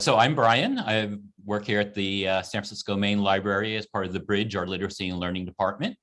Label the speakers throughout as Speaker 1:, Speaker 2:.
Speaker 1: So I'm Brian. I work here at the uh, San Francisco Main Library as part of the Bridge, our Literacy and Learning Department.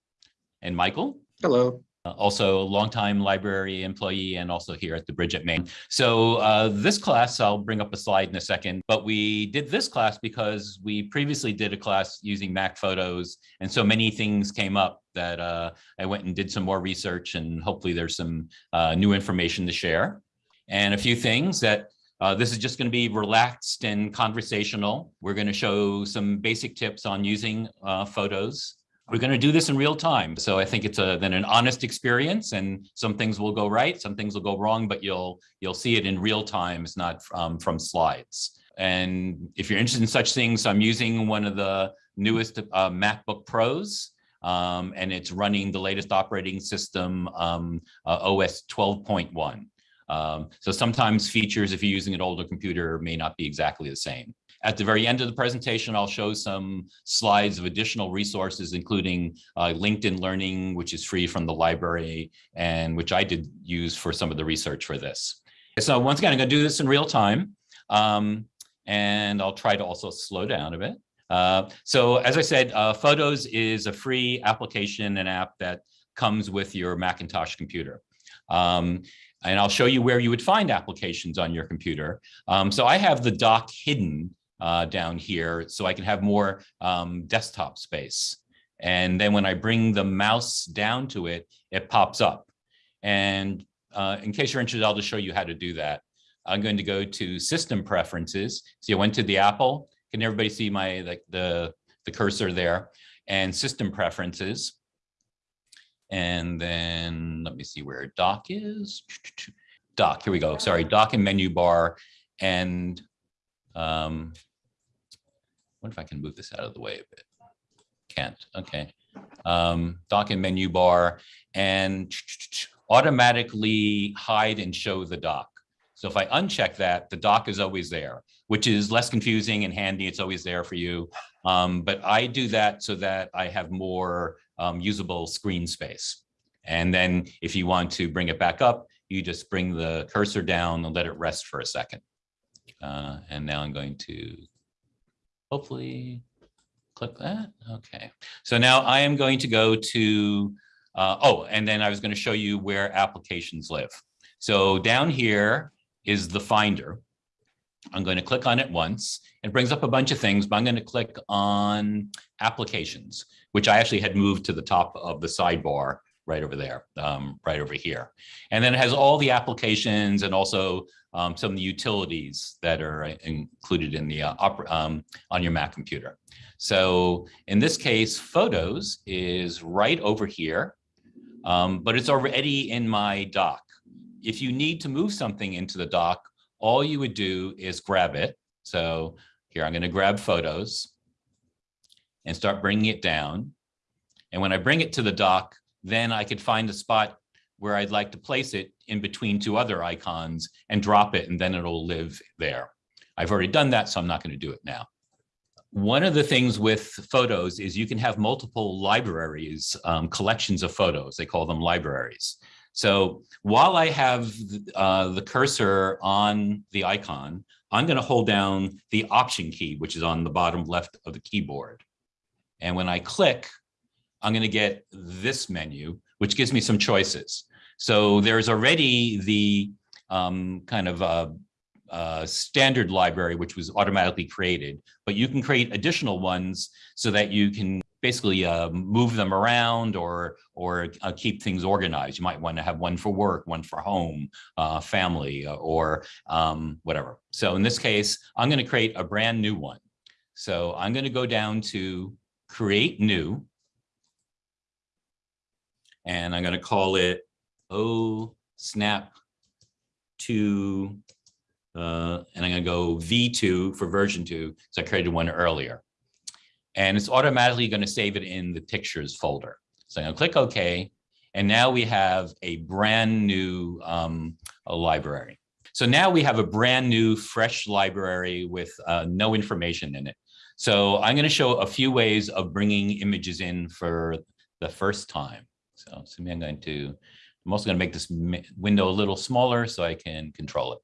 Speaker 1: And Michael,
Speaker 2: Hello.
Speaker 1: uh, also a longtime library employee and also here at the Bridge at Main. So uh, this class, I'll bring up a slide in a second, but we did this class because we previously did a class using Mac photos. And so many things came up that uh, I went and did some more research and hopefully there's some uh, new information to share. And a few things that uh, this is just going to be relaxed and conversational. We're going to show some basic tips on using uh, photos. We're going to do this in real time. So I think it's a, then an honest experience and some things will go right, some things will go wrong, but you'll you'll see it in real time. It's not um, from slides. And if you're interested in such things, I'm using one of the newest uh, MacBook Pros. Um, and it's running the latest operating system, um, uh, OS 12.1. Um, so sometimes features, if you're using an older computer, may not be exactly the same. At the very end of the presentation, I'll show some slides of additional resources, including uh, LinkedIn Learning, which is free from the library, and which I did use for some of the research for this. So once again, I'm going to do this in real time, um, and I'll try to also slow down a bit. Uh, so as I said, uh, Photos is a free application and app that comes with your Macintosh computer. Um, and I'll show you where you would find applications on your computer. Um, so I have the dock hidden uh, down here so I can have more um, desktop space. And then when I bring the mouse down to it, it pops up. And uh, in case you're interested, I'll just show you how to do that. I'm going to go to system preferences. See, I went to the Apple. Can everybody see my like the, the cursor there? And system preferences. And then let me see where dock is. Dock, here we go. Sorry, dock and menu bar. And um, what if I can move this out of the way a bit? Can't, okay. Um, dock and menu bar and automatically hide and show the dock. So if I uncheck that, the dock is always there, which is less confusing and handy. It's always there for you. Um, but I do that so that I have more um, usable screen space. And then if you want to bring it back up, you just bring the cursor down and let it rest for a second. Uh, and now I'm going to hopefully click that. Okay. So now I am going to go to, uh, oh, and then I was going to show you where applications live. So down here is the Finder. I'm going to click on it once. It brings up a bunch of things, but I'm going to click on applications, which I actually had moved to the top of the sidebar right over there, um, right over here. And then it has all the applications and also um, some of the utilities that are included in the uh, um, on your Mac computer. So in this case, Photos is right over here, um, but it's already in my dock. If you need to move something into the dock, all you would do is grab it. So here, I'm going to grab photos and start bringing it down. And when I bring it to the dock, then I could find a spot where I'd like to place it in between two other icons and drop it, and then it'll live there. I've already done that, so I'm not going to do it now. One of the things with photos is you can have multiple libraries, um, collections of photos. They call them libraries. So while I have uh, the cursor on the icon, I'm going to hold down the option key, which is on the bottom left of the keyboard. And when I click, I'm going to get this menu, which gives me some choices. So there's already the um, kind of uh, uh, standard library, which was automatically created, but you can create additional ones so that you can basically uh, move them around or or uh, keep things organized. You might want to have one for work, one for home, uh, family, uh, or um, whatever. So in this case, I'm going to create a brand new one. So I'm going to go down to create new. And I'm going to call it O snap to, uh, and I'm going to go V2 for version two. because I created one earlier and it's automatically going to save it in the pictures folder. So I'm going to click OK. And now we have a brand new um, a library. So now we have a brand new fresh library with uh, no information in it. So I'm going to show a few ways of bringing images in for the first time. So, so I'm going to, I'm also going to make this window a little smaller so I can control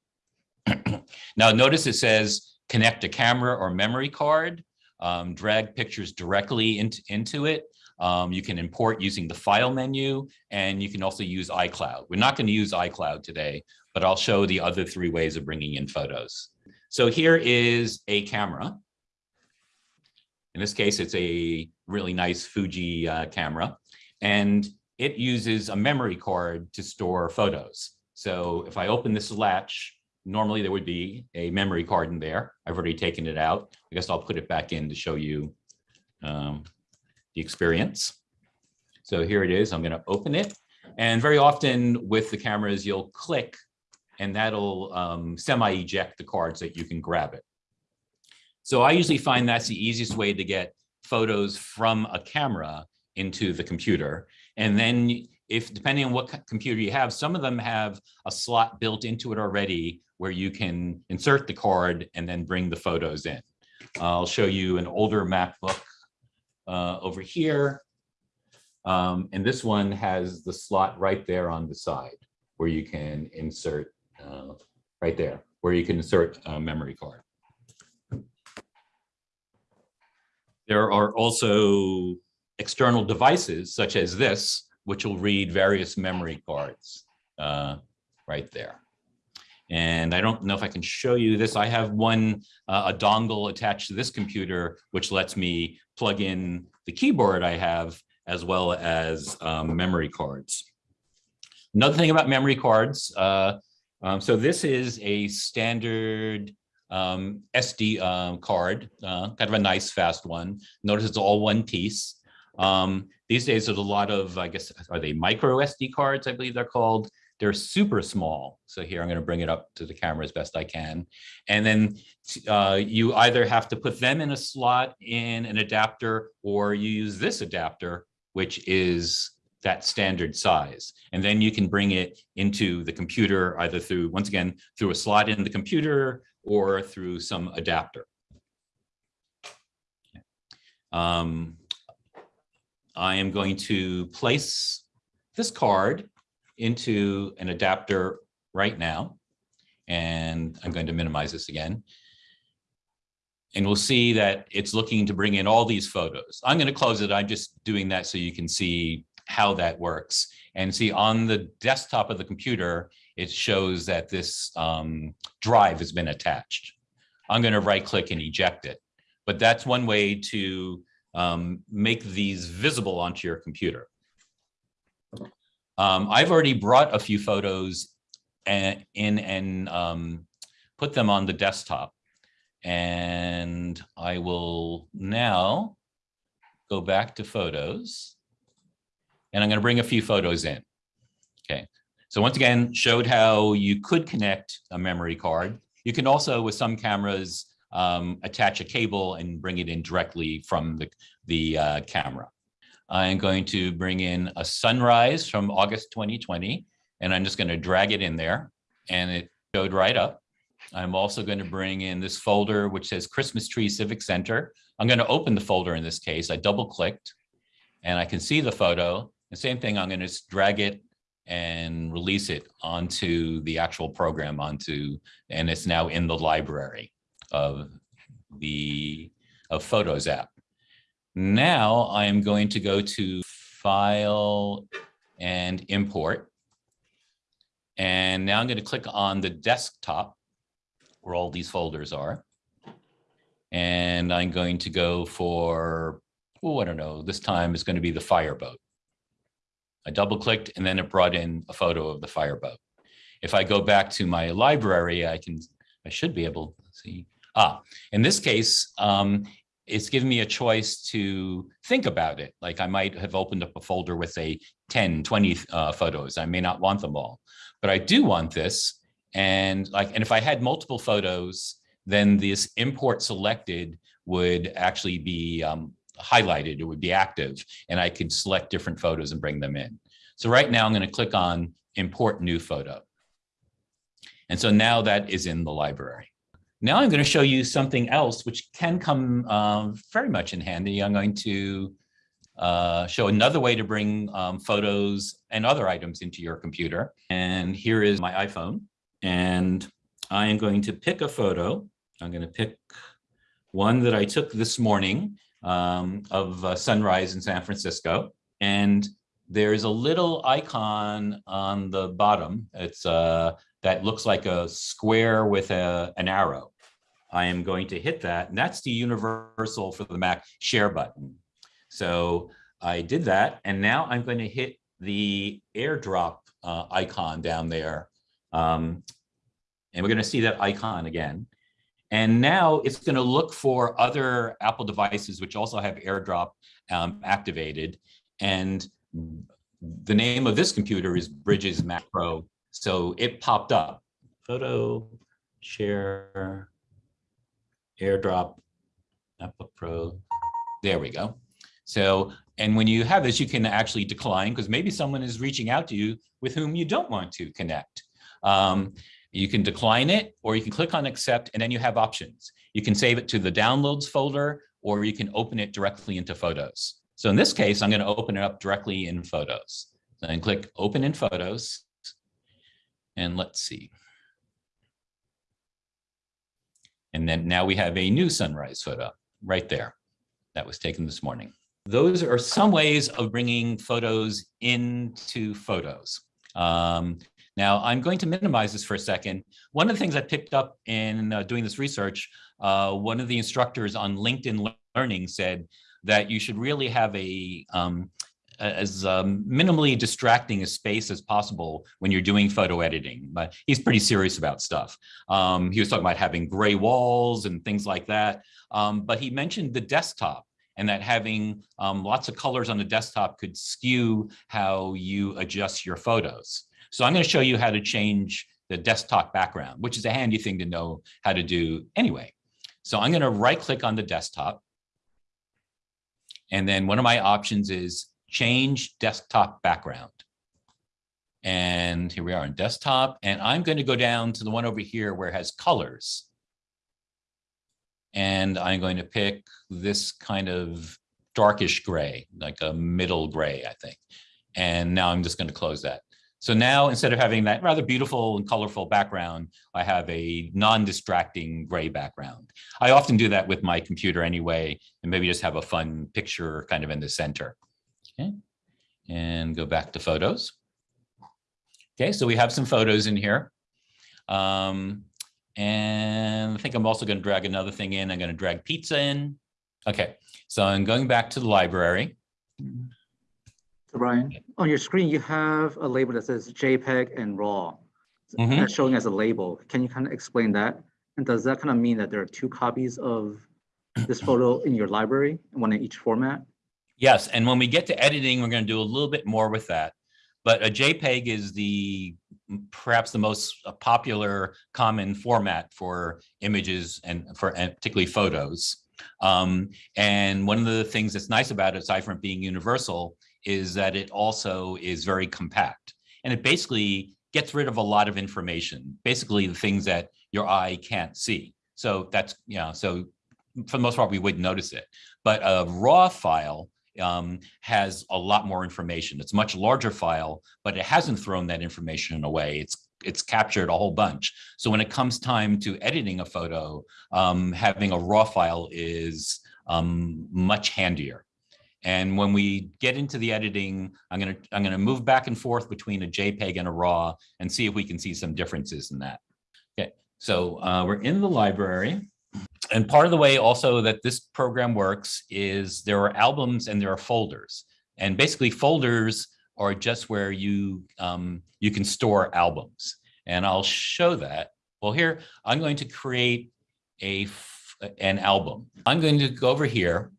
Speaker 1: it. now notice it says connect a camera or memory card, um, drag pictures directly into, into it. Um, you can import using the file menu, and you can also use iCloud. We're not going to use iCloud today, but I'll show the other three ways of bringing in photos. So here is a camera. In this case, it's a really nice Fuji uh, camera, and it uses a memory card to store photos. So if I open this latch, normally there would be a memory card in there. I've already taken it out. I guess I'll put it back in to show you um, the experience. So here it is. I'm going to open it. And very often with the cameras, you'll click and that'll um, semi-eject the cards that you can grab it. So I usually find that's the easiest way to get photos from a camera into the computer. And then if depending on what computer you have, some of them have a slot built into it already where you can insert the card and then bring the photos in. I'll show you an older MacBook uh, over here. Um, and this one has the slot right there on the side where you can insert uh, right there, where you can insert a memory card. There are also external devices such as this, which will read various memory cards uh, right there. And I don't know if I can show you this. I have one, uh, a dongle attached to this computer, which lets me plug in the keyboard I have, as well as um, memory cards. Another thing about memory cards, uh, um, so this is a standard um, SD um, card, uh, kind of a nice fast one. Notice it's all one piece. Um, these days, there's a lot of, I guess, are they micro SD cards, I believe they're called. They're super small. So here, I'm going to bring it up to the camera as best I can. And then uh, you either have to put them in a slot in an adapter, or you use this adapter, which is that standard size. And then you can bring it into the computer either through, once again, through a slot in the computer or through some adapter. Um, I am going to place this card into an adapter right now. And I'm going to minimize this again. And we'll see that it's looking to bring in all these photos. I'm going to close it. I'm just doing that so you can see how that works. And see on the desktop of the computer, it shows that this um, drive has been attached. I'm going to right click and eject it. But that's one way to um, make these visible onto your computer. Um, I've already brought a few photos and, in and um, put them on the desktop. And I will now go back to photos. And I'm going to bring a few photos in. Okay. So once again, showed how you could connect a memory card. You can also, with some cameras, um, attach a cable and bring it in directly from the, the uh, camera. I'm going to bring in a sunrise from August 2020, and I'm just going to drag it in there, and it showed right up. I'm also going to bring in this folder, which says Christmas Tree Civic Center. I'm going to open the folder in this case. I double clicked, and I can see the photo. The same thing, I'm going to drag it and release it onto the actual program onto, and it's now in the library of the of Photos app. Now I am going to go to File and Import. And now I'm going to click on the desktop where all these folders are. And I'm going to go for, oh, I don't know, this time it's going to be the fireboat. I double clicked and then it brought in a photo of the fireboat. If I go back to my library, I can, I should be able to see. Ah, in this case, um, it's given me a choice to think about it. Like I might have opened up a folder with a 10, 20 uh, photos. I may not want them all, but I do want this. And like, and if I had multiple photos, then this import selected would actually be um, highlighted. It would be active and I could select different photos and bring them in. So right now I'm going to click on import new photo. And so now that is in the library. Now I'm going to show you something else which can come um, very much in handy. I'm going to uh, show another way to bring um, photos and other items into your computer. And here is my iPhone. And I am going to pick a photo I'm going to pick one that I took this morning um, of uh, sunrise in San Francisco. And there's a little icon on the bottom. It's uh, that looks like a square with a, an arrow. I am going to hit that, and that's the universal for the Mac share button. So I did that, and now I'm going to hit the airdrop uh, icon down there. Um, and we're going to see that icon again. And now it's going to look for other Apple devices which also have AirDrop um, activated. And the name of this computer is Bridges Mac Pro. So it popped up. Photo, share, AirDrop, Apple Pro. There we go. So, and when you have this, you can actually decline because maybe someone is reaching out to you with whom you don't want to connect. Um, you can decline it or you can click on accept and then you have options. You can save it to the downloads folder or you can open it directly into photos. So in this case, I'm going to open it up directly in photos. I click open in photos and let's see. And then now we have a new sunrise photo right there that was taken this morning. Those are some ways of bringing photos into photos. Um, now, I'm going to minimize this for a second. One of the things I picked up in uh, doing this research, uh, one of the instructors on LinkedIn Learning said that you should really have a um, as um, minimally distracting a space as possible when you're doing photo editing. But he's pretty serious about stuff. Um, he was talking about having gray walls and things like that. Um, but he mentioned the desktop and that having um, lots of colors on the desktop could skew how you adjust your photos. So I'm going to show you how to change the desktop background, which is a handy thing to know how to do anyway. So I'm going to right click on the desktop. And then one of my options is change desktop background. And here we are on desktop. And I'm going to go down to the one over here where it has colors. And I'm going to pick this kind of darkish gray, like a middle gray, I think. And now I'm just going to close that. So now instead of having that rather beautiful and colorful background, I have a non-distracting gray background. I often do that with my computer anyway, and maybe just have a fun picture kind of in the center. Okay, and go back to photos. Okay, so we have some photos in here. Um, and I think I'm also going to drag another thing in. I'm going to drag pizza in. Okay, so I'm going back to the library.
Speaker 2: So Brian, on your screen, you have a label that says JPEG and RAW.
Speaker 1: Mhm.
Speaker 2: That's showing as a label. Can you kind of explain that? And does that kind of mean that there are two copies of this photo in your library, one in each format?
Speaker 1: Yes, and when we get to editing, we're going to do a little bit more with that. But a JPEG is the perhaps the most uh, popular common format for images and for and particularly photos. Um, and one of the things that's nice about it, aside from being universal, is that it also is very compact. And it basically gets rid of a lot of information, basically the things that your eye can't see. So that's, you know, so for the most part, we wouldn't notice it. But a raw file um, has a lot more information. It's a much larger file, but it hasn't thrown that information away. It's it's captured a whole bunch. So when it comes time to editing a photo, um, having a raw file is um, much handier. And when we get into the editing, I'm gonna I'm gonna move back and forth between a JPEG and a RAW and see if we can see some differences in that. Okay, so uh, we're in the library. And part of the way also that this program works is there are albums and there are folders. And basically folders are just where you um, you can store albums. And I'll show that. Well, here I'm going to create a an album. I'm going to go over here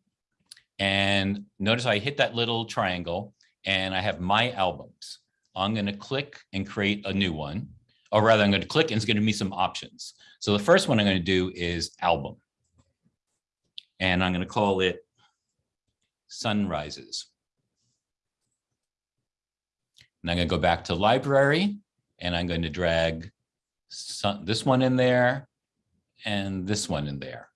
Speaker 1: and notice I hit that little triangle and I have my albums. I'm going to click and create a new one, or rather I'm going to click and it's going to be some options. So the first one I'm going to do is album. And I'm going to call it sunrises. And I'm going to go back to library and I'm going to drag this one in there and this one in there.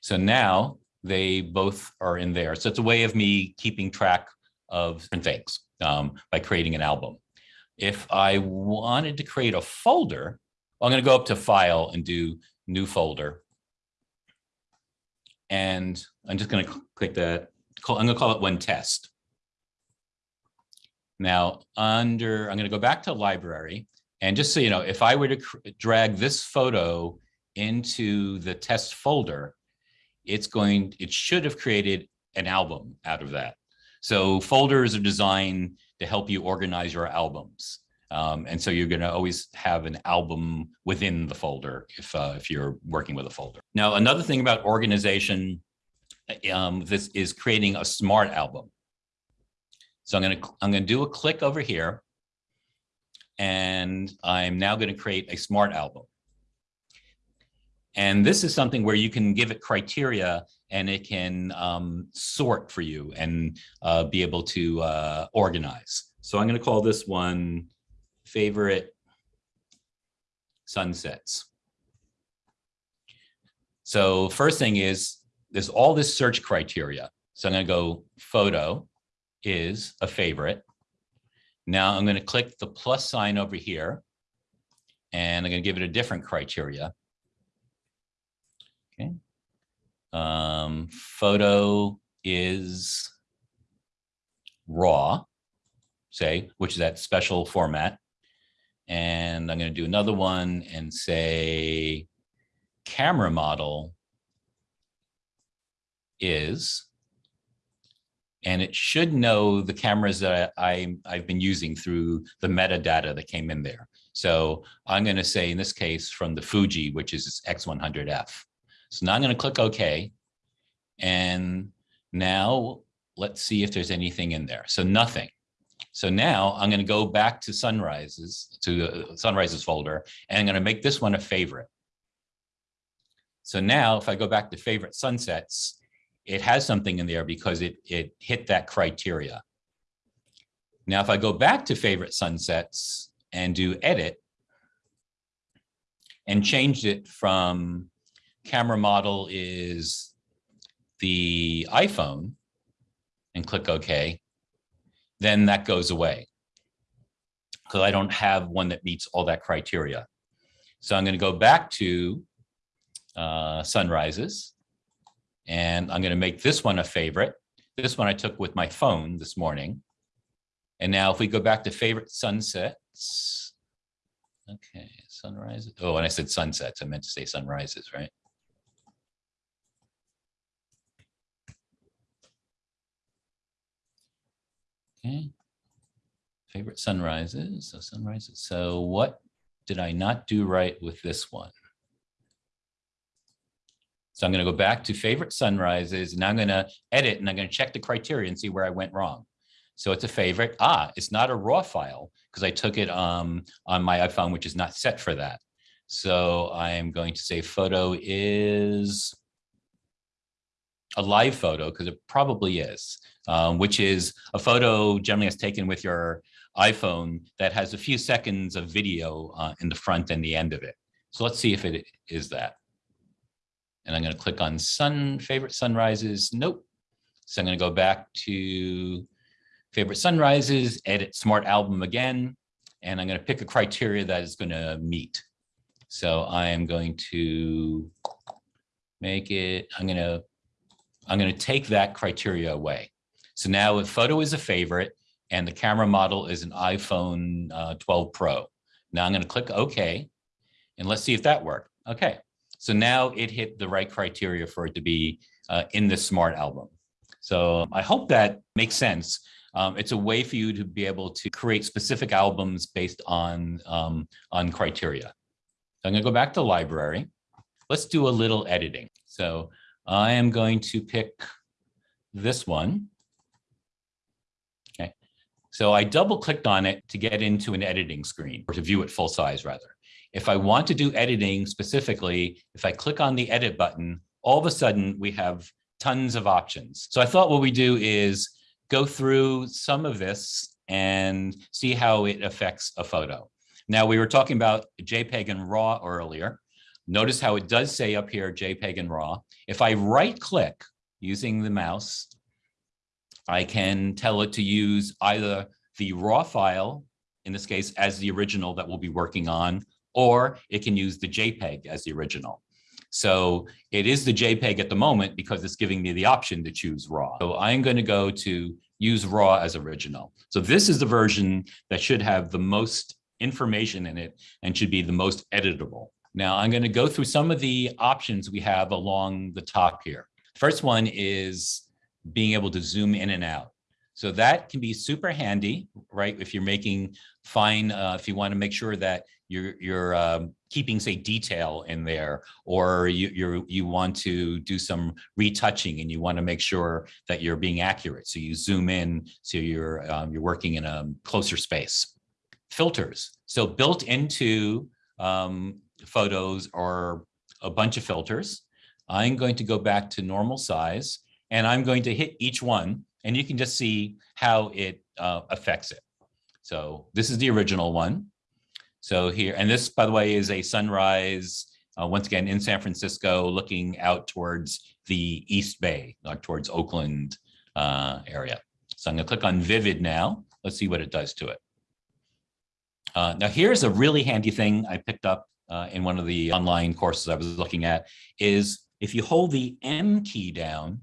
Speaker 1: So now they both are in there. So it's a way of me keeping track of different things um, by creating an album. If I wanted to create a folder, I'm going to go up to file and do new folder. And I'm just gonna click that, I'm gonna call it one test. Now, under, I'm gonna go back to library. And just so you know, if I were to drag this photo into the test folder, it's going, it should have created an album out of that. So folders are designed to help you organize your albums. Um, and so you're going to always have an album within the folder if, uh, if you're working with a folder. Now, another thing about organization, um, this is creating a smart album. So I'm going to, I'm going to do a click over here. And I'm now going to create a smart album. And this is something where you can give it criteria and it can um, sort for you and uh, be able to uh, organize. So I'm going to call this one favorite sunsets. So first thing is there's all this search criteria. So I'm going to go photo is a favorite. Now I'm going to click the plus sign over here and I'm going to give it a different criteria. Okay. Um, photo is raw, say, which is that special format. And I'm going to do another one and say camera model is, and it should know the cameras that I, I've been using through the metadata that came in there. So I'm going to say in this case from the Fuji, which is X100F. So now I'm going to click OK. And now let's see if there's anything in there. So nothing. So now I'm going to go back to sunrises, to the sunrises folder, and I'm going to make this one a favorite. So now if I go back to favorite sunsets, it has something in there because it, it hit that criteria. Now, if I go back to favorite sunsets and do edit and changed it from camera model is the iPhone and click OK, then that goes away because I don't have one that meets all that criteria. So I'm going to go back to uh, sunrises and I'm going to make this one a favorite. This one I took with my phone this morning. And now if we go back to favorite sunsets, okay, sunrises. Oh, and I said sunsets. I meant to say sunrises, right? Okay. Favorite sunrises, so sunrises. So what did I not do right with this one? So I'm going to go back to favorite sunrises and I'm going to edit and I'm going to check the criteria and see where I went wrong. So it's a favorite. Ah, it's not a raw file because I took it um, on my iPhone, which is not set for that. So I am going to say photo is a live photo because it probably is, um, which is a photo generally is taken with your iPhone that has a few seconds of video uh, in the front and the end of it. So let's see if it is that. And I'm going to click on sun favorite sunrises. Nope. So I'm going to go back to favorite sunrises, edit smart album again, and I'm going to pick a criteria that is going to meet. So I am going to make it, I'm going to, I'm going to take that criteria away. So now if photo is a favorite and the camera model is an iPhone uh, 12 Pro. Now I'm going to click OK, and let's see if that worked. Okay. So now it hit the right criteria for it to be uh, in the smart album. So I hope that makes sense. Um, it's a way for you to be able to create specific albums based on, um, on criteria. I'm gonna go back to library. Let's do a little editing. So I am going to pick this one. Okay. So I double clicked on it to get into an editing screen or to view it full size rather. If I want to do editing specifically, if I click on the edit button, all of a sudden we have tons of options. So I thought what we do is go through some of this and see how it affects a photo. Now we were talking about JPEG and RAW earlier. Notice how it does say up here JPEG and RAW. If I right click using the mouse, I can tell it to use either the RAW file, in this case, as the original that we'll be working on, or it can use the JPEG as the original. So it is the JPEG at the moment because it's giving me the option to choose raw. So I'm going to go to use raw as original. So this is the version that should have the most information in it and should be the most editable. Now I'm going to go through some of the options we have along the top here. First one is being able to zoom in and out. So that can be super handy, right? If you're making fine, uh, if you want to make sure that you're you're um, keeping say detail in there, or you you're you want to do some retouching and you want to make sure that you're being accurate. So you zoom in, so you're um, you're working in a closer space. Filters. So built into um, photos are a bunch of filters. I'm going to go back to normal size and I'm going to hit each one and you can just see how it uh, affects it. So this is the original one. So here, and this, by the way, is a sunrise, uh, once again, in San Francisco, looking out towards the East Bay, towards Oakland uh, area. So I'm gonna click on Vivid now. Let's see what it does to it. Uh, now here's a really handy thing I picked up uh, in one of the online courses I was looking at is if you hold the M key down,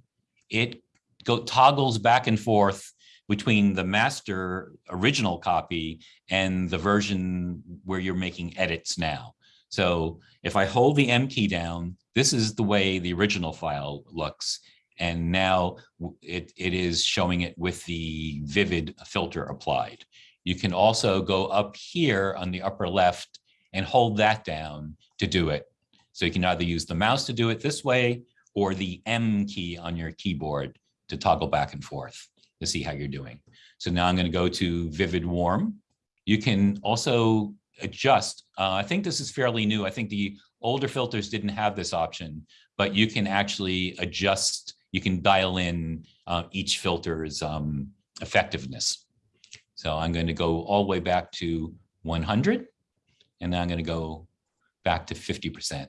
Speaker 1: it go toggles back and forth between the master original copy and the version where you're making edits now. So if I hold the M key down, this is the way the original file looks. And now it, it is showing it with the vivid filter applied. You can also go up here on the upper left and hold that down to do it. So you can either use the mouse to do it this way or the M key on your keyboard to toggle back and forth to see how you're doing. So now I'm going to go to Vivid Warm. You can also adjust. Uh, I think this is fairly new. I think the older filters didn't have this option, but you can actually adjust. You can dial in uh, each filter's um, effectiveness. So I'm going to go all the way back to 100, and then I'm going to go back to 50%,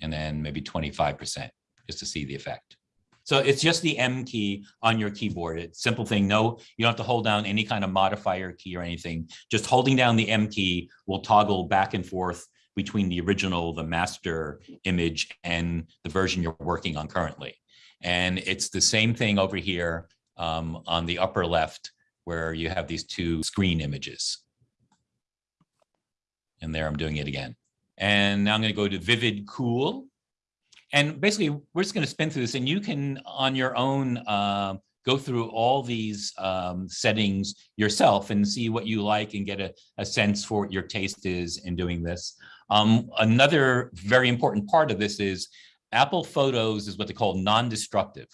Speaker 1: and then maybe 25%, just to see the effect. So it's just the M key on your keyboard. It's simple thing. No, you don't have to hold down any kind of modifier key or anything. Just holding down the M key will toggle back and forth between the original, the master image and the version you're working on currently. And it's the same thing over here um, on the upper left where you have these two screen images. And there I'm doing it again. And now I'm going to go to Vivid Cool. And basically, we're just going to spin through this and you can, on your own, uh, go through all these um, settings yourself and see what you like and get a, a sense for what your taste is in doing this. Um, another very important part of this is Apple Photos is what they call non-destructive.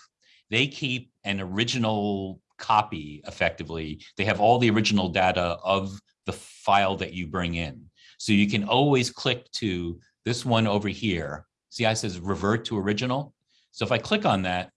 Speaker 1: They keep an original copy effectively. They have all the original data of the file that you bring in. So you can always click to this one over here See I says revert to original? So if I click on that,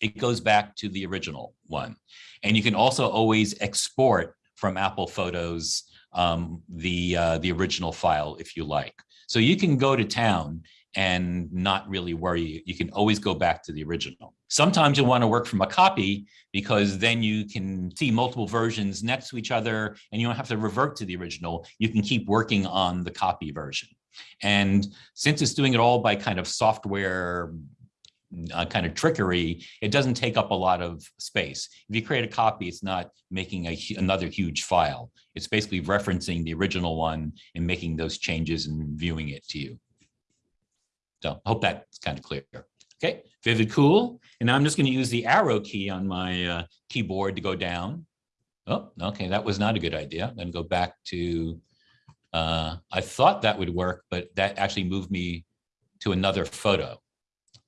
Speaker 1: it goes back to the original one. And you can also always export from Apple Photos um, the, uh, the original file if you like. So you can go to town and not really worry. You can always go back to the original. Sometimes you'll want to work from a copy because then you can see multiple versions next to each other and you don't have to revert to the original. You can keep working on the copy version. And since it's doing it all by kind of software uh, kind of trickery, it doesn't take up a lot of space. If you create a copy, it's not making a, another huge file. It's basically referencing the original one and making those changes and viewing it to you. So I hope that's kind of clear. Okay, Vivid Cool. And I'm just going to use the arrow key on my uh, keyboard to go down. Oh, okay, that was not a good idea. To go back to uh, I thought that would work, but that actually moved me to another photo.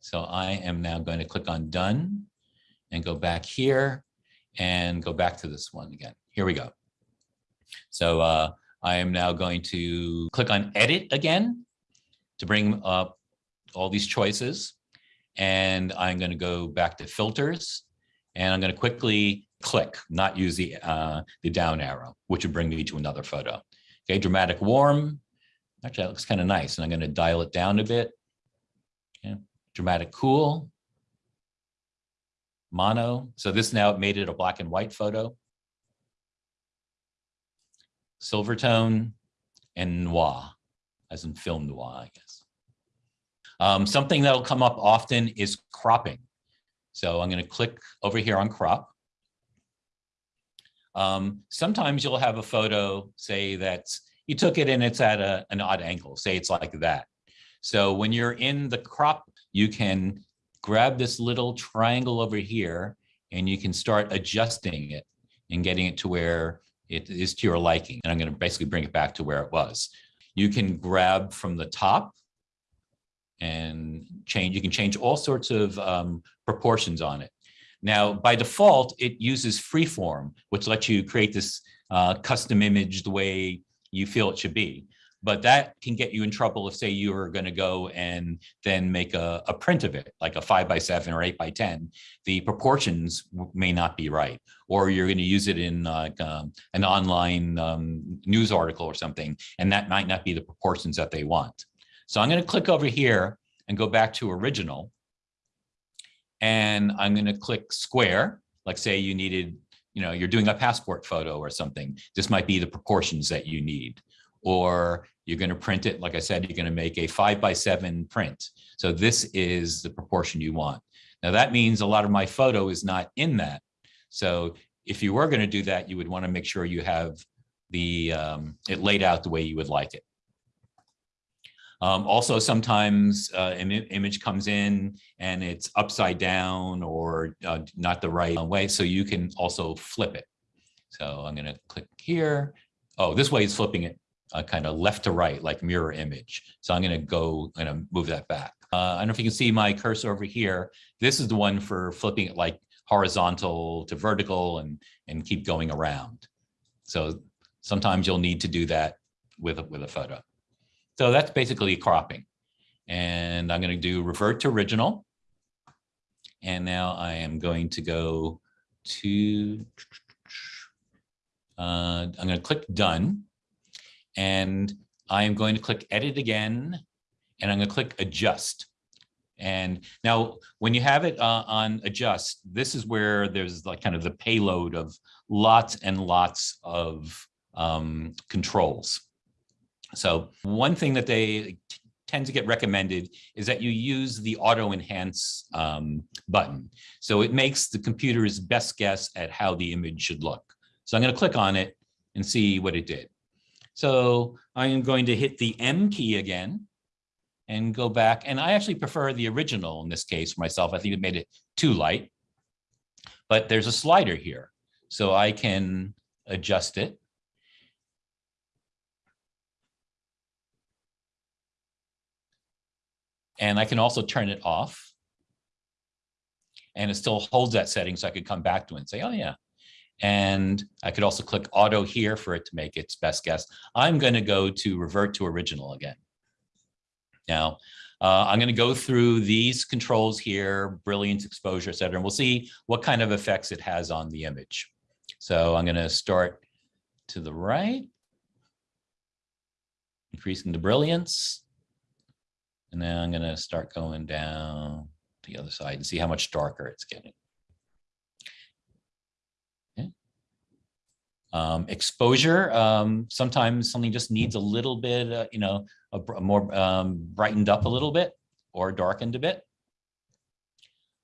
Speaker 1: So I am now going to click on done and go back here and go back to this one again. Here we go. So uh, I am now going to click on edit again to bring up all these choices. And I'm going to go back to filters and I'm going to quickly click, not use the, uh, the down arrow, which would bring me to another photo. Okay, dramatic warm. Actually, that looks kind of nice. And I'm going to dial it down a bit. Okay. Dramatic cool. Mono. So this now made it a black and white photo. Silvertone and noir, as in film noir, I guess. Um, something that'll come up often is cropping. So I'm going to click over here on crop. Um, sometimes you'll have a photo, say that's you took it and it's at a, an odd angle, say it's like that. So when you're in the crop, you can grab this little triangle over here and you can start adjusting it and getting it to where it is to your liking. And I'm going to basically bring it back to where it was. You can grab from the top and change, you can change all sorts of um, proportions on it. Now, by default, it uses freeform, which lets you create this uh, custom image the way you feel it should be. But that can get you in trouble if, say, you are going to go and then make a, a print of it, like a five by seven or eight by 10. The proportions may not be right, or you're going to use it in like um, an online um, news article or something, and that might not be the proportions that they want. So I'm going to click over here and go back to original. And I'm going to click square, like say you needed, you know, you're doing a passport photo or something. This might be the proportions that you need. Or you're going to print it, like I said, you're going to make a five by seven print. So this is the proportion you want. Now that means a lot of my photo is not in that. So if you were going to do that, you would want to make sure you have the um, it laid out the way you would like it. Um, also, sometimes uh, an image comes in and it's upside down or uh, not the right way. So you can also flip it. So I'm going to click here. Oh, this way is flipping it uh, kind of left to right, like mirror image. So I'm going to go and move that back. Uh, I don't know if you can see my cursor over here. This is the one for flipping it like horizontal to vertical and, and keep going around. So sometimes you'll need to do that with a, with a photo. So that's basically cropping. And I'm going to do revert to original. And now I am going to go to, uh, I'm going to click done. And I am going to click edit again. And I'm going to click adjust. And now when you have it uh, on adjust, this is where there's like kind of the payload of lots and lots of um, controls. So one thing that they tend to get recommended is that you use the auto enhance um, button. So it makes the computer's best guess at how the image should look. So I'm going to click on it and see what it did. So I am going to hit the M key again and go back. And I actually prefer the original in this case for myself. I think it made it too light. But there's a slider here. So I can adjust it. And I can also turn it off. And it still holds that setting so I could come back to it and say, oh yeah. And I could also click auto here for it to make its best guess. I'm going to go to revert to original again. Now, uh, I'm going to go through these controls here, brilliance, exposure, et cetera, and we'll see what kind of effects it has on the image. So I'm going to start to the right, increasing the brilliance. And then I'm going to start going down the other side and see how much darker it's getting. Okay. Um, exposure, um, sometimes something just needs a little bit, uh, you know, a, a more um, brightened up a little bit or darkened a bit.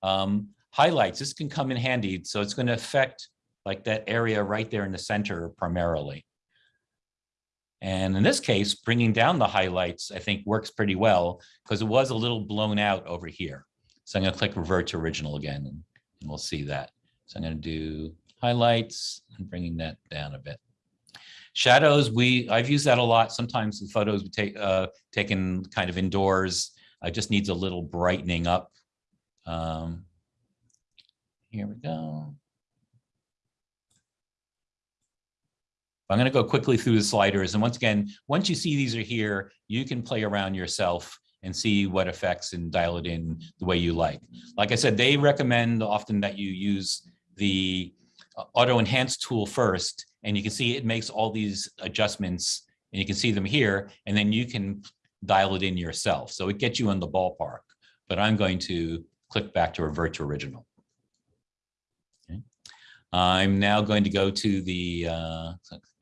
Speaker 1: Um, highlights, this can come in handy. So it's going to affect like that area right there in the center primarily. And in this case, bringing down the highlights, I think works pretty well because it was a little blown out over here. So I'm going to click revert to original again and, we'll see that. So I'm going to do highlights and bringing that down a bit. Shadows, we I've used that a lot. Sometimes the photos we take uh, taken kind of indoors. It just needs a little brightening up. Um, here we go. I'm going to go quickly through the sliders. And once again, once you see these are here, you can play around yourself and see what effects and dial it in the way you like. Like I said, they recommend often that you use the uh, auto enhance tool first, and you can see it makes all these adjustments and you can see them here, and then you can dial it in yourself. So it gets you in the ballpark, but I'm going to click back to revert to original. I'm now going to go to the uh,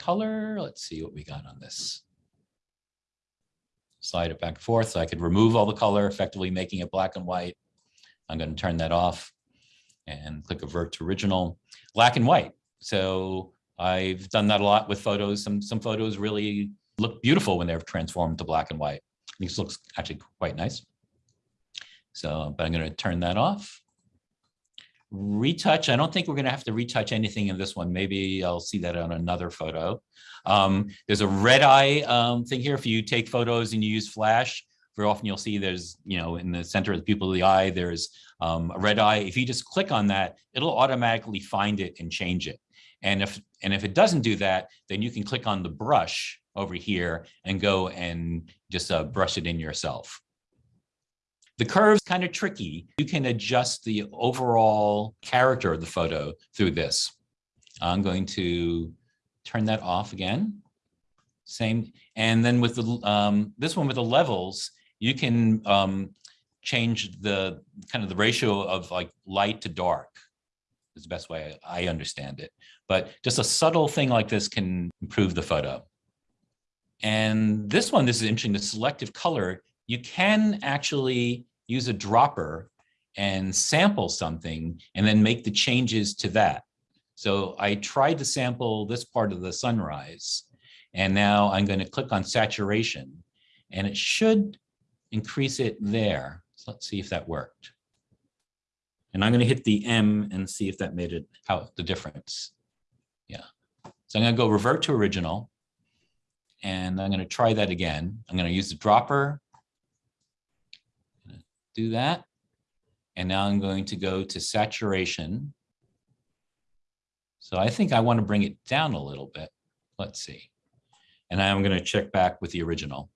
Speaker 1: color. Let's see what we got on this. slide it back and forth so I could remove all the color, effectively making it black and white. I'm going to turn that off and click Avert to original, black and white. So I've done that a lot with photos. Some, some photos really look beautiful when they're transformed to black and white. This looks actually quite nice. So, but I'm going to turn that off. Retouch, I don't think we're going to have to retouch anything in this one. Maybe I'll see that on another photo. Um, there's a red eye um, thing here. If you take photos and you use flash, very often you'll see there's, you know, in the center of the pupil of the eye, there's um, a red eye. If you just click on that, it'll automatically find it and change it. And if, and if it doesn't do that, then you can click on the brush over here and go and just uh, brush it in yourself. The curve's kind of tricky. You can adjust the overall character of the photo through this. I'm going to turn that off again. Same, and then with the um, this one with the levels, you can um, change the kind of the ratio of like light to dark is the best way I understand it. But just a subtle thing like this can improve the photo. And this one, this is interesting, the selective color, you can actually use a dropper and sample something and then make the changes to that. So I tried to sample this part of the sunrise and now I'm going to click on saturation and it should increase it there. So let's see if that worked. And I'm going to hit the M and see if that made it how the difference. Yeah. So I'm going to go revert to original. And I'm going to try that again. I'm going to use the dropper. Do that. And now I'm going to go to saturation. So I think I want to bring it down a little bit. Let's see. And I'm going to check back with the original.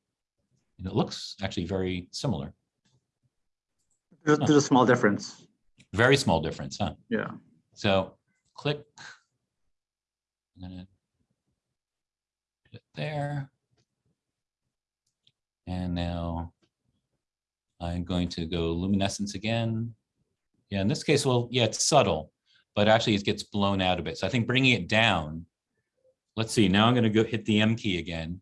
Speaker 1: And it looks actually very similar.
Speaker 2: There's, there's a small difference.
Speaker 1: Very small difference, huh?
Speaker 2: Yeah.
Speaker 1: So click. I'm gonna put it there. And now I'm going to go luminescence again. Yeah, in this case, well, yeah, it's subtle, but actually it gets blown out a bit. So I think bringing it down, let's see, now I'm going to go hit the M key again.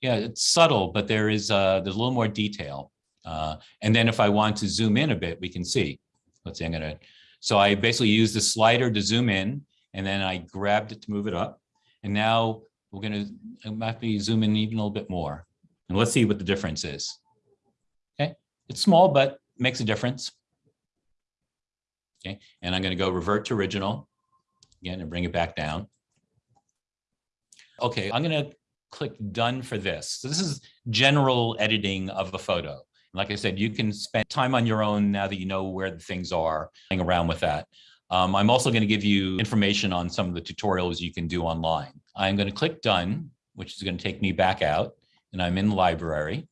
Speaker 1: Yeah, it's subtle, but there is uh, there's a little more detail. Uh, and then if I want to zoom in a bit, we can see. Let's see, I'm gonna, so I basically use the slider to zoom in, and then I grabbed it to move it up. And now we're gonna, I might be zoom in even a little bit more. And let's see what the difference is. Okay, it's small, but makes a difference. Okay, and I'm gonna go revert to original again and bring it back down. Okay, I'm gonna click done for this. So this is general editing of a photo. Like I said, you can spend time on your own now that you know where the things are, playing around with that. Um, I'm also going to give you information on some of the tutorials you can do online. I'm going to click done, which is going to take me back out, and I'm in the library.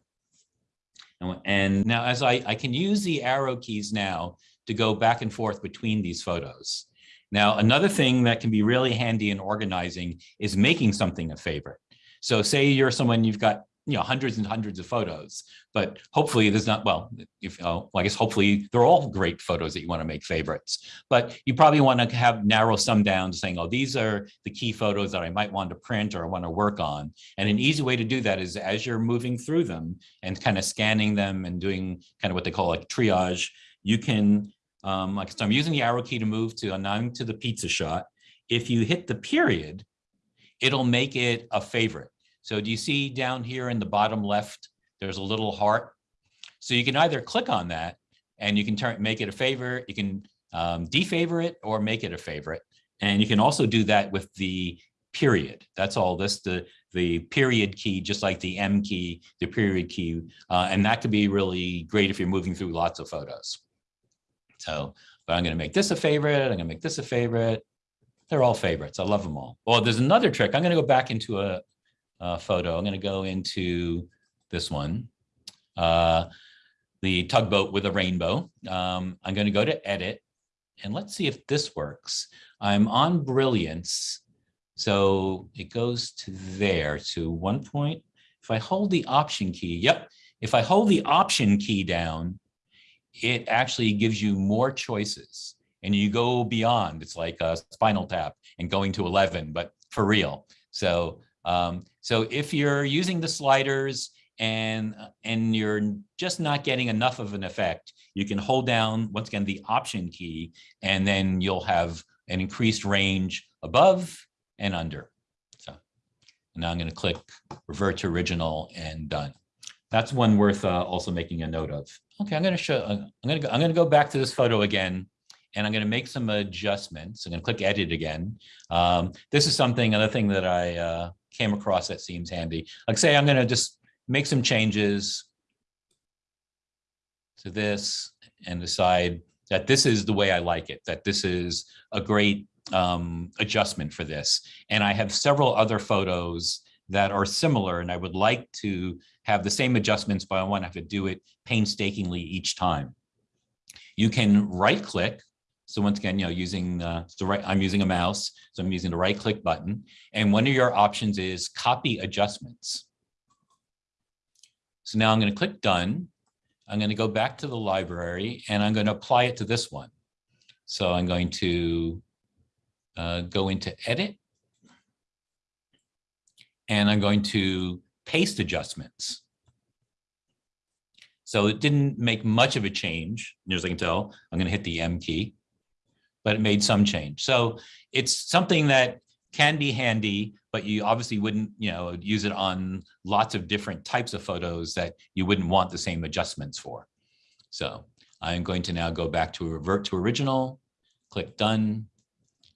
Speaker 1: And, and now as I, I can use the arrow keys now to go back and forth between these photos. Now, another thing that can be really handy in organizing is making something a favorite. So say you're someone you've got you know hundreds and hundreds of photos. But hopefully there's not well if uh, well, i guess hopefully they're all great photos that you want to make favorites. But you probably want to have narrow some down saying oh these are the key photos that i might want to print or I want to work on. And an easy way to do that is as you're moving through them and kind of scanning them and doing kind of what they call like triage you can um like so i'm using the arrow key to move to now I'm to the pizza shot. If you hit the period it'll make it a favorite so do you see down here in the bottom left, there's a little heart. So you can either click on that and you can turn make it a favorite. You can um, defavor it or make it a favorite. And you can also do that with the period. That's all this, the, the period key, just like the M key, the period key. Uh, and that could be really great if you're moving through lots of photos. So, but I'm going to make this a favorite. I'm going to make this a favorite. They're all favorites. I love them all. Well, there's another trick. I'm going to go back into a, uh, photo. I'm going to go into this one, uh, the tugboat with a rainbow. Um, I'm going to go to edit and let's see if this works. I'm on brilliance. So it goes to there to one point. If I hold the option key, yep. If I hold the option key down, it actually gives you more choices and you go beyond. It's like a spinal tap and going to 11, but for real. So Um, so if you're using the sliders and, and you're just not getting enough of an effect, you can hold down, once again, the option key, and then you'll have an increased range above and under. So now I'm going to click revert to original and done. That's one worth uh, also making a note of. Okay, I'm going to show, uh, I'm going to go, I'm going to go back to this photo again, and I'm going to make some adjustments. I'm going to click edit again. Um, this is something, another thing that I uh, came across that seems handy. Like say, I'm going to just make some changes to this and decide that this is the way I like it, that this is a great um, adjustment for this. And I have several other photos that are similar and I would like to have the same adjustments, but I want to have to do it painstakingly each time. You can right click. So once again, you know, using the right, I'm using a mouse, so I'm using the right click button. And one of your options is copy adjustments. So now I'm going to click done. I'm going to go back to the library and I'm going to apply it to this one. So I'm going to uh, go into edit. And I'm going to paste adjustments. So it didn't make much of a change, as I can tell. I'm going to hit the M key, but it made some change. So it's something that can be handy, but you obviously wouldn't, you know, use it on lots of different types of photos that you wouldn't want the same adjustments for. So I'm going to now go back to revert to original, click done,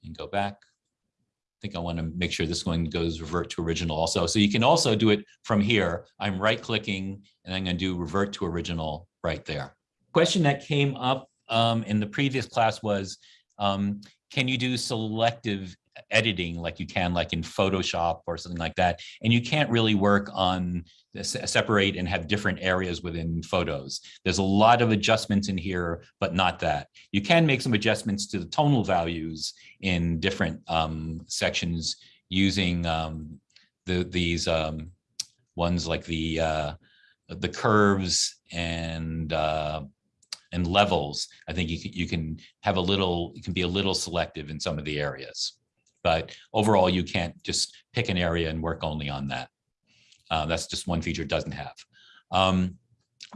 Speaker 1: and go back. I think I want to make sure this one goes revert to original also. So you can also do it from here. I'm right clicking and I'm going to do revert to original right there. Question that came up um, in the previous class was, um, can you do selective editing like you can like in Photoshop or something like that. And you can't really work on separate and have different areas within photos. There's a lot of adjustments in here, but not that. You can make some adjustments to the tonal values in different um, sections using um, the, these um, ones like the uh, the curves and uh, and levels. I think you can, you can have a little, you can be a little selective in some of the areas but overall you can't just pick an area and work only on that. Uh, that's just one feature it doesn't have. Um,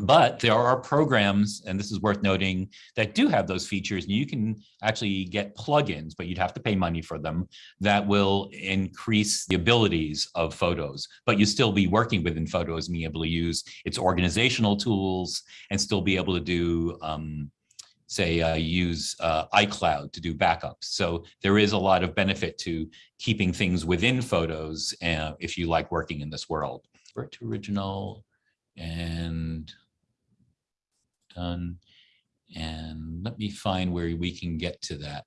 Speaker 1: but there are programs, and this is worth noting, that do have those features, and you can actually get plugins, but you'd have to pay money for them, that will increase the abilities of photos. But you still be working within photos and being able to use its organizational tools and still be able to do um, say uh, use uh, iCloud to do backups. So there is a lot of benefit to keeping things within photos uh, if you like working in this world. Revert original and done. And let me find where we can get to that.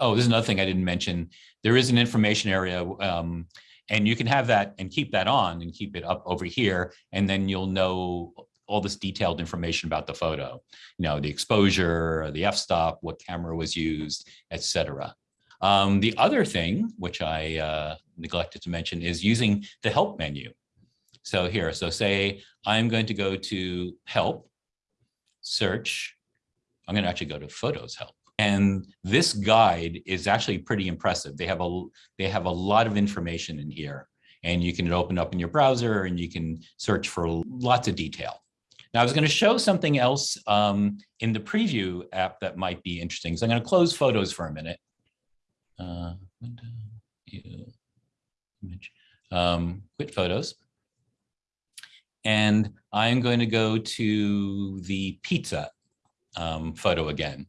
Speaker 1: Oh, there's another thing I didn't mention. There is an information area um, and you can have that and keep that on and keep it up over here. And then you'll know all this detailed information about the photo, you know, the exposure, the f-stop, what camera was used, etc. Um, the other thing, which I uh, neglected to mention, is using the help menu. So here, so say I'm going to go to help, search. I'm going to actually go to photos help. And this guide is actually pretty impressive. They have a they have a lot of information in here and you can open up in your browser and you can search for lots of detail. Now I was going to show something else um, in the preview app that might be interesting. So I'm going to close photos for a minute. Uh, image, um, quit photos. And I'm going to go to the pizza um, photo again.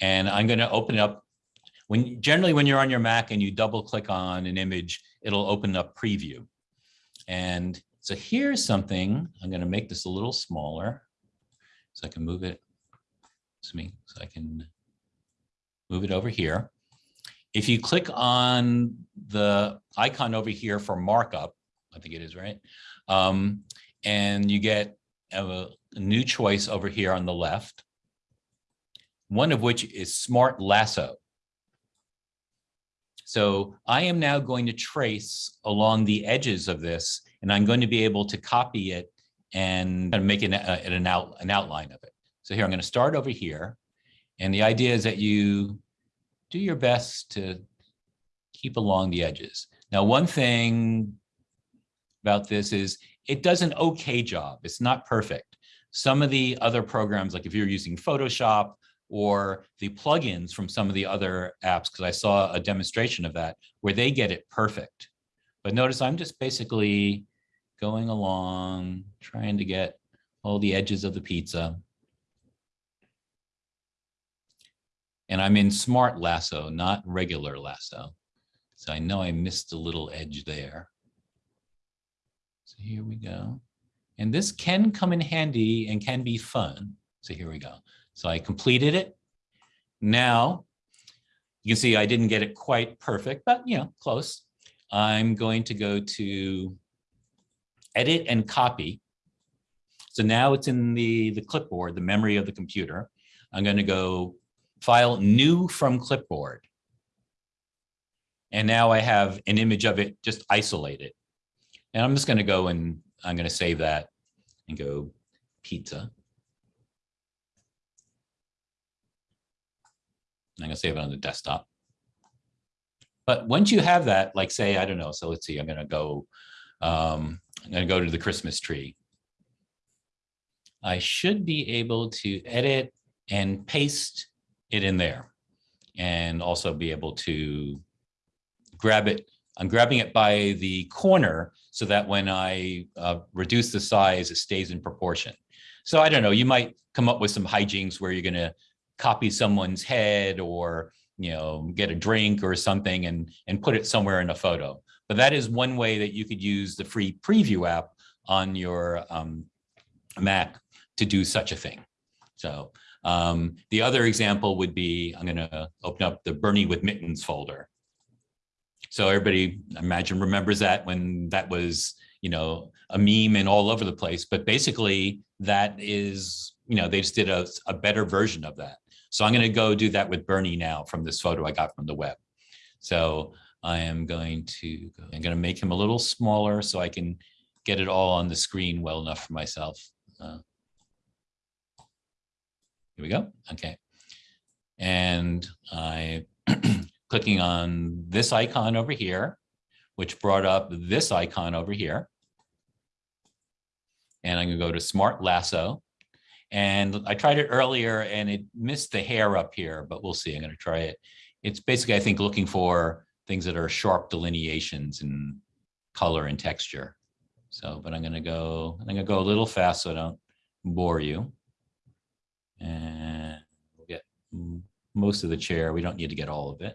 Speaker 1: And I'm going to open it up. When generally when you're on your Mac and you double click on an image, it'll open up preview. And so here's something, I'm going to make this a little smaller so I can move it, Me, so I can move it over here. If you click on the icon over here for markup, I think it is right, um, and you get a, a new choice over here on the left, one of which is Smart Lasso. So I am now going to trace along the edges of this and I'm going to be able to copy it and make an, uh, an, out, an outline of it. So here, I'm going to start over here. And the idea is that you do your best to keep along the edges. Now, one thing about this is it does an okay job. It's not perfect. Some of the other programs, like if you're using Photoshop or the plugins from some of the other apps, because I saw a demonstration of that where they get it perfect. But notice I'm just basically going along, trying to get all the edges of the pizza. And I'm in smart lasso, not regular lasso. So I know I missed a little edge there. So here we go. And this can come in handy and can be fun. So here we go. So I completed it. Now, you can see I didn't get it quite perfect, but you know, close. I'm going to go to edit and copy. So now it's in the, the clipboard, the memory of the computer. I'm going to go file new from clipboard. And now I have an image of it just isolated. And I'm just going to go and I'm going to save that and go pizza. I'm going to save it on the desktop. But once you have that, like say, I don't know, so let's see, I'm going to go, um, I'm going to go to the Christmas tree. I should be able to edit and paste it in there and also be able to grab it. I'm grabbing it by the corner so that when I uh, reduce the size, it stays in proportion. So I don't know, you might come up with some hijinks where you're going to copy someone's head or you know get a drink or something and and put it somewhere in a photo. But that is one way that you could use the free preview app on your um, Mac to do such a thing. So um, the other example would be, I'm going to open up the Bernie with Mittens folder. So everybody, imagine, remembers that when that was, you know, a meme and all over the place. But basically, that is, you know, they just did a, a better version of that. So I'm going to go do that with Bernie now from this photo I got from the web. So I am going to, I'm going to make him a little smaller so I can get it all on the screen well enough for myself. Uh, here we go. Okay. And I clicking on this icon over here, which brought up this icon over here. And I'm gonna go to Smart Lasso. And I tried it earlier and it missed the hair up here, but we'll see. I'm gonna try it. It's basically, I think, looking for things that are sharp delineations in color and texture. So, but I'm gonna go, I'm gonna go a little fast so I don't bore you. And we'll get most of the chair. We don't need to get all of it.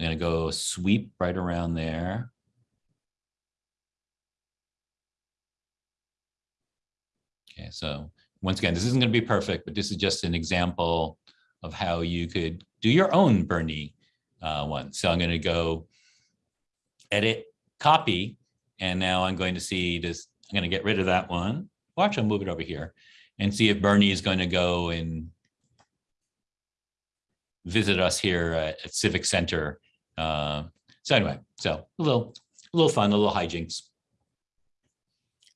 Speaker 1: I'm going to go sweep right around there. Okay, so once again, this isn't going to be perfect, but this is just an example of how you could do your own Bernie uh, one. So I'm going to go edit, copy, and now I'm going to see this. I'm going to get rid of that one. Watch, I'll move it over here and see if Bernie is going to go and visit us here at, at Civic Center. Uh, so anyway, so a little, a little fun, a little hijinks.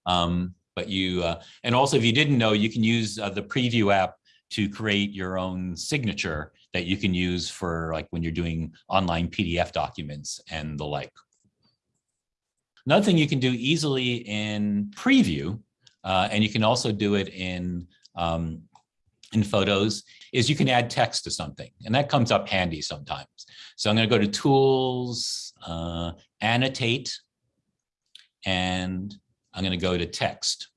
Speaker 1: Um, but you, uh, and also if you didn't know, you can use uh, the preview app to create your own signature that you can use for like when you're doing online PDF documents and the like. Another thing you can do easily in preview uh, and you can also do it in, um, in photos, is you can add text to something. And that comes up handy sometimes. So I'm going to go to Tools, uh, Annotate, and I'm going to go to Text.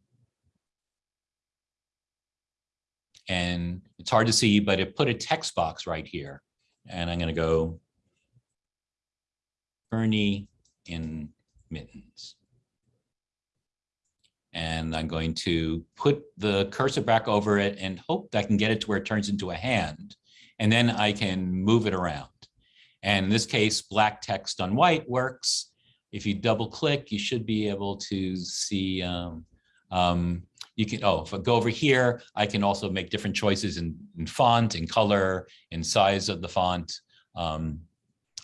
Speaker 1: And it's hard to see, but it put a text box right here. And I'm going to go Bernie in mittens and I'm going to put the cursor back over it and hope that I can get it to where it turns into a hand. And then I can move it around. And in this case, black text on white works. If you double click, you should be able to see, um, um, you can, oh, if I go over here, I can also make different choices in, in font, in color, in size of the font. Um,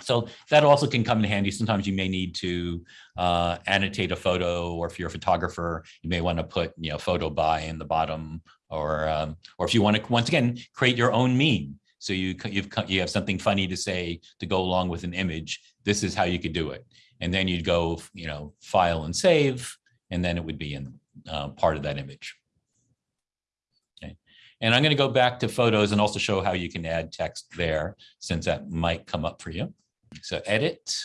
Speaker 1: so that also can come in handy. Sometimes you may need to uh, annotate a photo, or if you're a photographer, you may want to put you know photo by in the bottom, or um, or if you want to once again create your own meme. So you, you've, you have something funny to say to go along with an image. This is how you could do it. And then you'd go, you know, file and save, and then it would be in uh, part of that image. And I'm going to go back to photos and also show how you can add text there, since that might come up for you. So edit.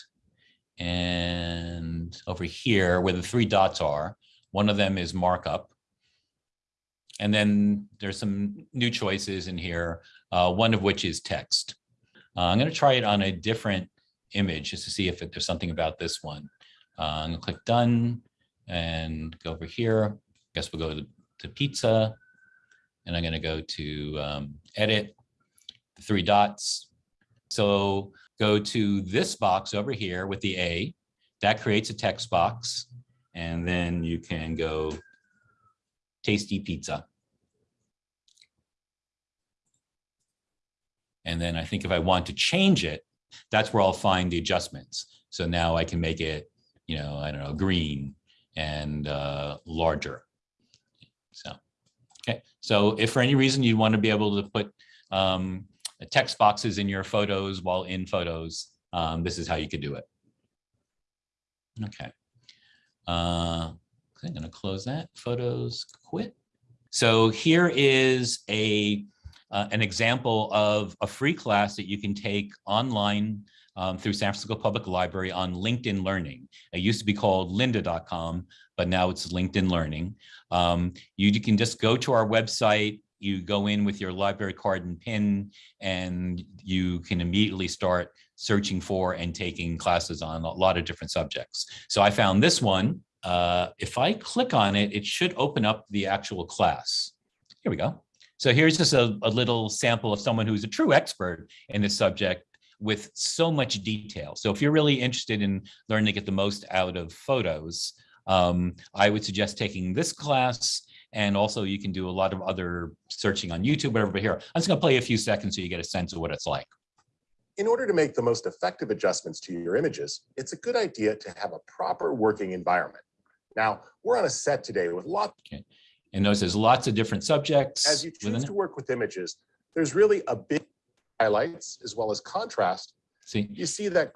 Speaker 1: And over here where the three dots are, one of them is markup. And then there's some new choices in here, uh, one of which is text. Uh, I'm going to try it on a different image just to see if it- there's something about this one. Uh, I'm going to click done and go over here. I Guess we'll go to, to pizza. And I'm going to go to um, edit, the three dots. So go to this box over here with the A. That creates a text box. And then you can go tasty pizza. And then I think if I want to change it, that's where I'll find the adjustments. So now I can make it, you know, I don't know, green and uh, larger. So, okay. So if for any reason you want to be able to put um, text boxes in your photos while in photos, um, this is how you could do it. Okay. Uh, I'm going to close that. Photos quit. So here is a uh, an example of a free class that you can take online um, through San Francisco Public Library on LinkedIn Learning. It used to be called lynda.com, but now it's LinkedIn Learning. Um, you, you can just go to our website, you go in with your library card and pin, and you can immediately start searching for and taking classes on a lot of different subjects. So I found this one. Uh, if I click on it, it should open up the actual class. Here we go. So here's just a, a little sample of someone who's a true expert in this subject with so much detail. So if you're really interested in learning to get the most out of photos, um, I would suggest taking this class. And also you can do a lot of other searching on YouTube, whatever, but here, I'm just gonna play a few seconds so you get a sense of what it's like.
Speaker 3: In order to make the most effective adjustments to your images, it's a good idea to have a proper working environment. Now, we're on a set today with lots,
Speaker 1: And notice there's lots of different subjects.
Speaker 3: as you choose to work with images, there's really a big highlights as well as contrast.
Speaker 1: See,
Speaker 3: You see that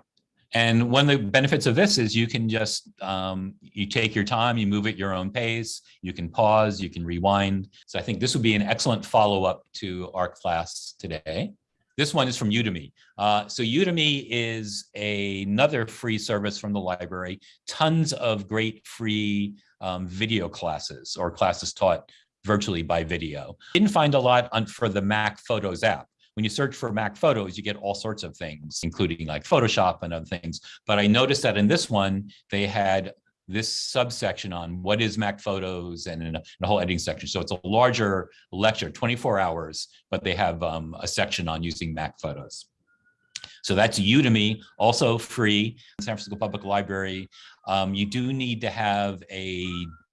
Speaker 1: And one of the benefits of this is you can just, um, you take your time, you move at your own pace, you can pause, you can rewind. So I think this would be an excellent follow-up to our class today. This one is from Udemy. Uh, so Udemy is a- another free service from the library. Tons of great free um, video classes or classes taught virtually by video. Didn't find a lot on for the Mac Photos app when you search for Mac Photos, you get all sorts of things, including like Photoshop and other things. But I noticed that in this one, they had this subsection on what is Mac Photos and in a, in a whole editing section. So it's a larger lecture, 24 hours, but they have um, a section on using Mac Photos. So that's Udemy, also free, San Francisco Public Library. Um, you do need to have a,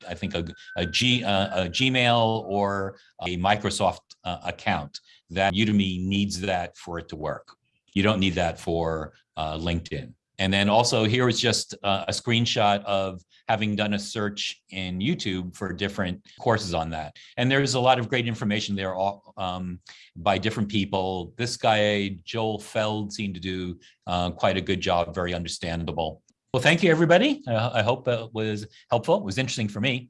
Speaker 1: I think, a, a, G, uh, a Gmail or a Microsoft uh, account that Udemy needs that for it to work. You don't need that for uh, LinkedIn. And then also here is just uh, a screenshot of having done a search in YouTube for different courses on that. And there's a lot of great information there all, um, by different people. This guy, Joel Feld, seemed to do uh, quite a good job, very understandable. Well, thank you, everybody. Uh, I hope it was helpful. It was interesting for me.